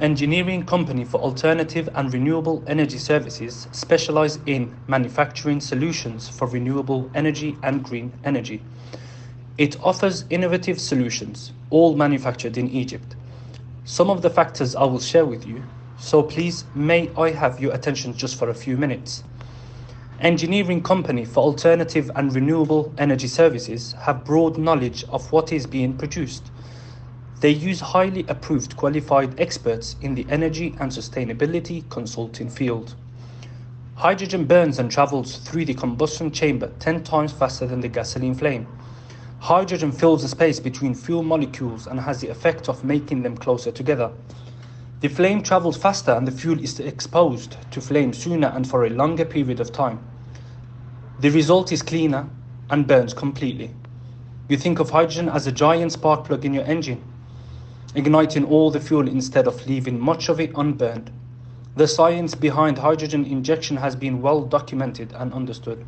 engineering company for alternative and renewable energy services specialize in manufacturing solutions for renewable energy and green energy. It offers innovative solutions, all manufactured in Egypt. Some of the factors I will share with you, so please may I have your attention just for a few minutes. Engineering company for alternative and renewable energy services have broad knowledge of what is being produced they use highly approved qualified experts in the energy and sustainability consulting field. Hydrogen burns and travels through the combustion chamber 10 times faster than the gasoline flame. Hydrogen fills the space between fuel molecules and has the effect of making them closer together. The flame travels faster and the fuel is exposed to flame sooner and for a longer period of time. The result is cleaner and burns completely. You think of hydrogen as a giant spark plug in your engine igniting all the fuel instead of leaving much of it unburned. The science behind hydrogen injection has been well documented and understood.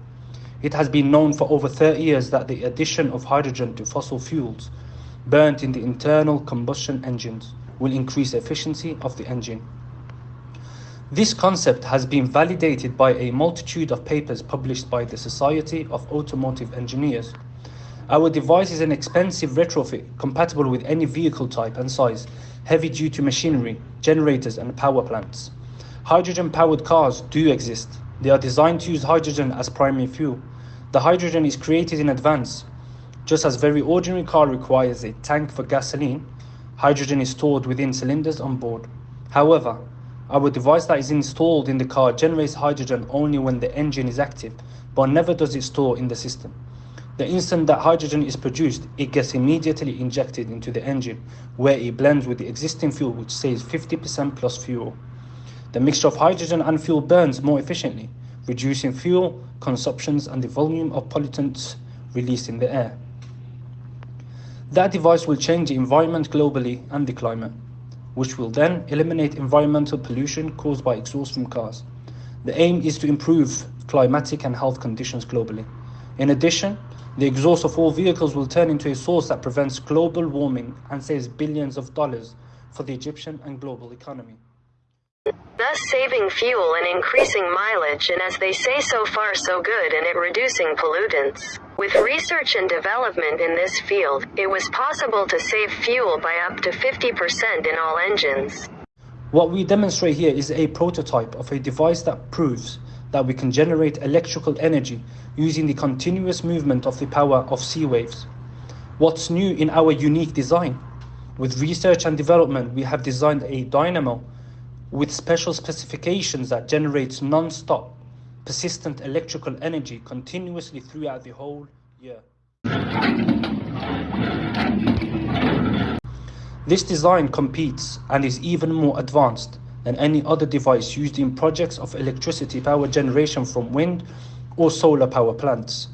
It has been known for over 30 years that the addition of hydrogen to fossil fuels burnt in the internal combustion engines will increase efficiency of the engine. This concept has been validated by a multitude of papers published by the Society of Automotive Engineers. Our device is an expensive retrofit compatible with any vehicle type and size, heavy duty machinery, generators and power plants. Hydrogen powered cars do exist. They are designed to use hydrogen as primary fuel. The hydrogen is created in advance. Just as very ordinary car requires a tank for gasoline, hydrogen is stored within cylinders on board. However, our device that is installed in the car generates hydrogen only when the engine is active, but never does it store in the system. The instant that hydrogen is produced, it gets immediately injected into the engine, where it blends with the existing fuel which saves 50% plus fuel. The mixture of hydrogen and fuel burns more efficiently, reducing fuel consumptions and the volume of pollutants released in the air. That device will change the environment globally and the climate, which will then eliminate environmental pollution caused by exhaust from cars. The aim is to improve climatic and health conditions globally. In addition, the exhaust of all vehicles will turn into a source that prevents global warming and saves billions of dollars for the Egyptian and global economy. Thus saving fuel and increasing mileage and as they say so far so good and it reducing pollutants. With research and development in this field, it was possible to save fuel by up to 50% in all engines. What we demonstrate here is a prototype of a device that proves that we can generate electrical energy using the continuous movement of the power of sea waves. What's new in our unique design? With research and development, we have designed a dynamo with special specifications that generates non-stop, persistent electrical energy continuously throughout the whole year. This design competes and is even more advanced than any other device used in projects of electricity power generation from wind or solar power plants.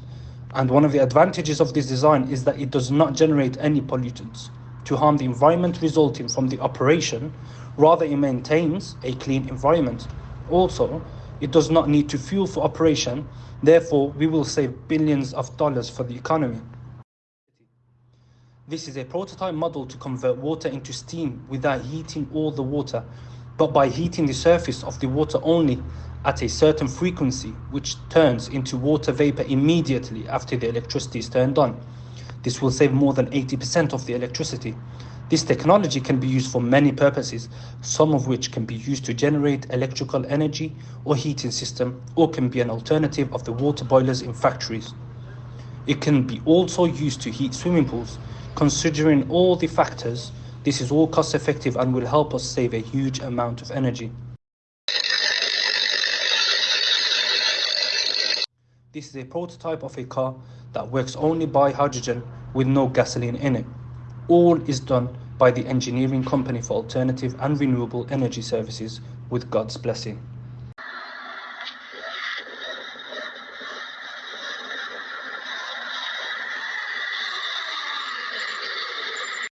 And one of the advantages of this design is that it does not generate any pollutants to harm the environment resulting from the operation, rather it maintains a clean environment. Also, it does not need to fuel for operation, therefore we will save billions of dollars for the economy. This is a prototype model to convert water into steam without heating all the water but by heating the surface of the water only at a certain frequency, which turns into water vapor immediately after the electricity is turned on. This will save more than 80% of the electricity. This technology can be used for many purposes, some of which can be used to generate electrical energy or heating system, or can be an alternative of the water boilers in factories. It can be also used to heat swimming pools, considering all the factors this is all cost effective and will help us save a huge amount of energy. This is a prototype of a car that works only by hydrogen with no gasoline in it. All is done by the engineering company for alternative and renewable energy services with God's blessing.